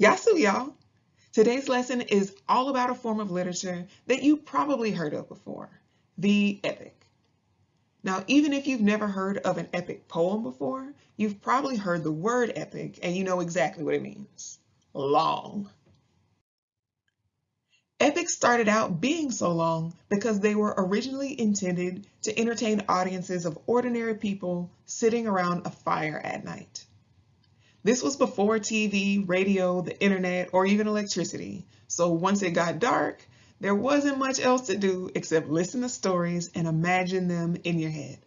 Yasu, y'all. Today's lesson is all about a form of literature that you probably heard of before, the epic. Now, even if you've never heard of an epic poem before, you've probably heard the word epic and you know exactly what it means, long. Epics started out being so long because they were originally intended to entertain audiences of ordinary people sitting around a fire at night. This was before TV, radio, the internet, or even electricity. So once it got dark, there wasn't much else to do except listen to stories and imagine them in your head.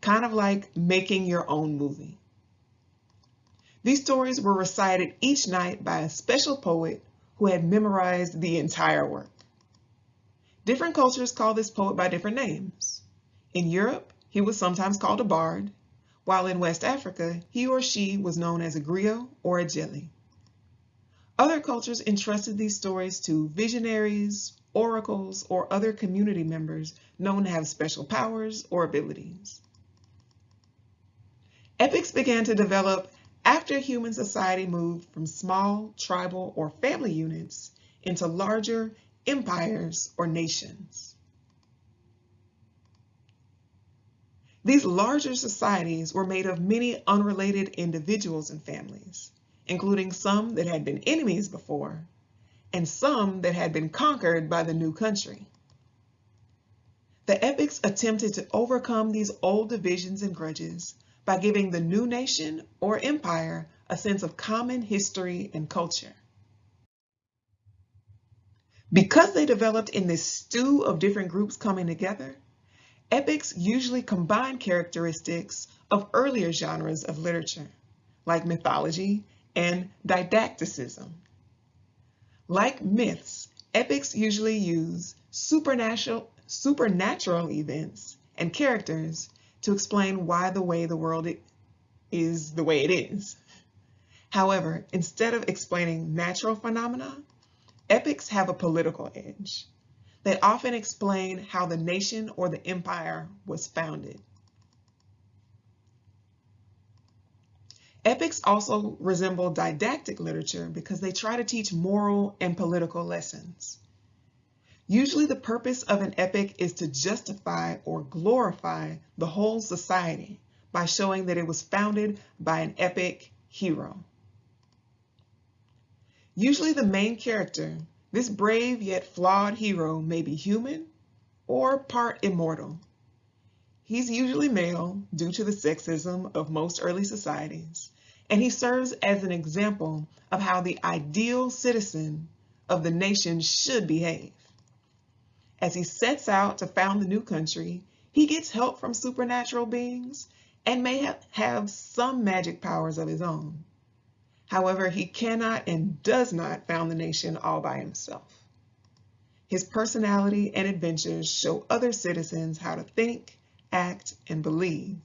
Kind of like making your own movie. These stories were recited each night by a special poet who had memorized the entire work. Different cultures call this poet by different names. In Europe, he was sometimes called a bard, while in West Africa, he or she was known as a griot or a djeli. Other cultures entrusted these stories to visionaries, oracles, or other community members known to have special powers or abilities. Epics began to develop after human society moved from small tribal or family units into larger empires or nations. These larger societies were made of many unrelated individuals and families, including some that had been enemies before and some that had been conquered by the new country. The epics attempted to overcome these old divisions and grudges by giving the new nation or empire a sense of common history and culture. Because they developed in this stew of different groups coming together, epics usually combine characteristics of earlier genres of literature, like mythology and didacticism. Like myths, epics usually use supernatural, supernatural events and characters to explain why the way the world is the way it is. However, instead of explaining natural phenomena, epics have a political edge. They often explain how the nation or the empire was founded. Epics also resemble didactic literature because they try to teach moral and political lessons. Usually the purpose of an epic is to justify or glorify the whole society by showing that it was founded by an epic hero. Usually the main character, this brave yet flawed hero may be human or part immortal. He's usually male due to the sexism of most early societies, and he serves as an example of how the ideal citizen of the nation should behave. As he sets out to found the new country, he gets help from supernatural beings and may have, some magic powers of his own. However, he cannot and does not found the nation all by himself. His personality and adventures show other citizens how to think, act, and believe,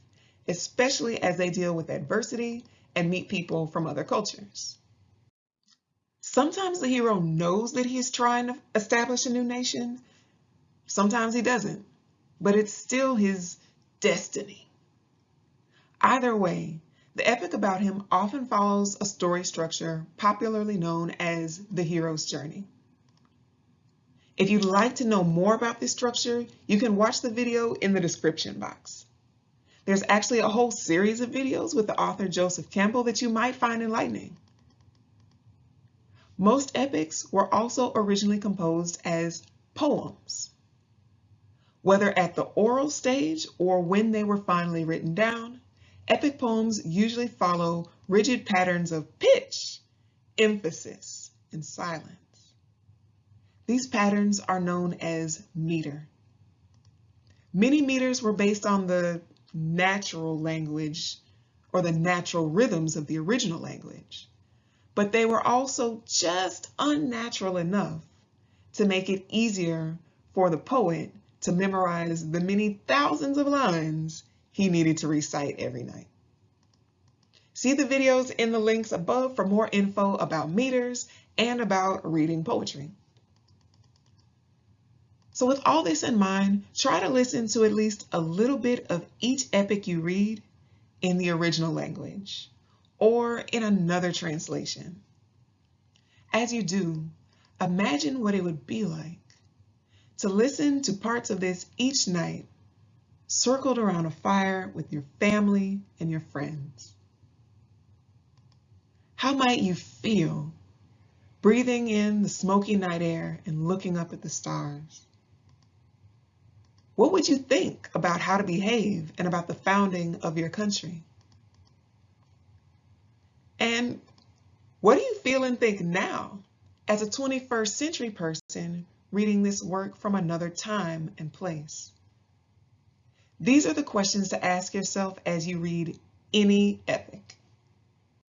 especially as they deal with adversity and meet people from other cultures. Sometimes the hero knows that he is trying to establish a new nation, Sometimes he doesn't, but it's still his destiny. Either way, the epic about him often follows a story structure popularly known as the hero's journey. If you'd like to know more about this structure, you can watch the video in the description box. There's actually a whole series of videos with the author Joseph Campbell that you might find enlightening. Most epics were also originally composed as poems. Whether at the oral stage or when they were finally written down, epic poems usually follow rigid patterns of pitch, emphasis, and silence. These patterns are known as meter. Many meters were based on the natural language or the natural rhythms of the original language, but they were also just unnatural enough to make it easier for the poet to memorize the many thousands of lines he needed to recite every night. See the videos in the links above for more info about meters and about reading poetry. So with all this in mind, try to listen to at least a little bit of each epic you read in the original language or in another translation. As you do, imagine what it would be like to listen to parts of this each night, circled around a fire with your family and your friends. How might you feel breathing in the smoky night air and looking up at the stars? What would you think about how to behave and about the founding of your country? And what do you feel and think now as a 21st century person reading this work from another time and place? These are the questions to ask yourself as you read any epic.